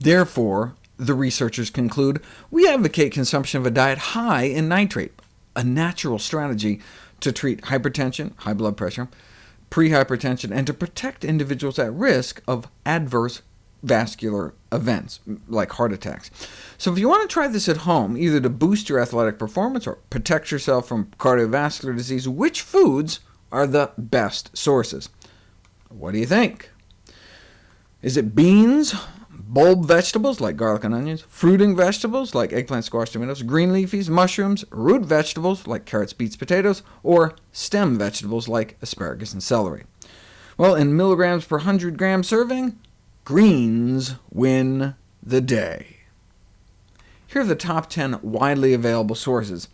Therefore, the researchers conclude, we advocate consumption of a diet high in nitrate, a natural strategy to treat hypertension, high blood pressure, prehypertension, and to protect individuals at risk of adverse vascular events, like heart attacks. So if you want to try this at home, either to boost your athletic performance or protect yourself from cardiovascular disease, which foods are the best sources? What do you think? Is it beans, bulb vegetables like garlic and onions, fruiting vegetables like eggplant, squash, tomatoes, green leafies, mushrooms, root vegetables like carrots, beets, potatoes, or stem vegetables like asparagus and celery? Well, in milligrams per 100 gram serving, greens win the day. Here are the top 10 widely available sources.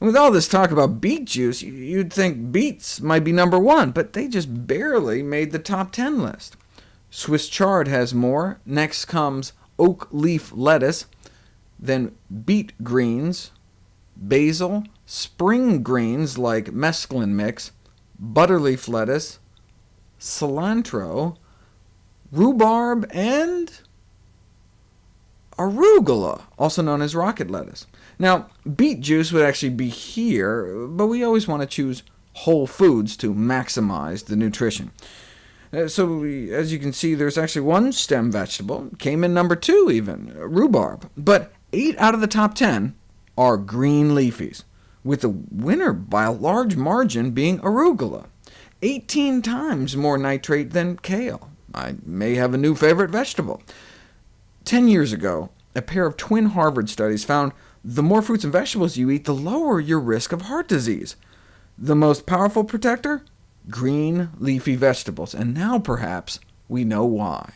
And with all this talk about beet juice, you'd think beets might be number one, but they just barely made the top 10 list. Swiss chard has more. Next comes oak leaf lettuce, then beet greens, basil, spring greens like mesclun mix, butterleaf lettuce, cilantro, rhubarb, and arugula, also known as rocket lettuce. Now, beet juice would actually be here, but we always want to choose whole foods to maximize the nutrition. Uh, so as you can see, there's actually one stem vegetable, came in number two even, rhubarb. But 8 out of the top 10 are green leafies, with the winner by a large margin being arugula, 18 times more nitrate than kale. I may have a new favorite vegetable. Ten years ago, a pair of twin Harvard studies found the more fruits and vegetables you eat, the lower your risk of heart disease. The most powerful protector? Green leafy vegetables, and now perhaps we know why.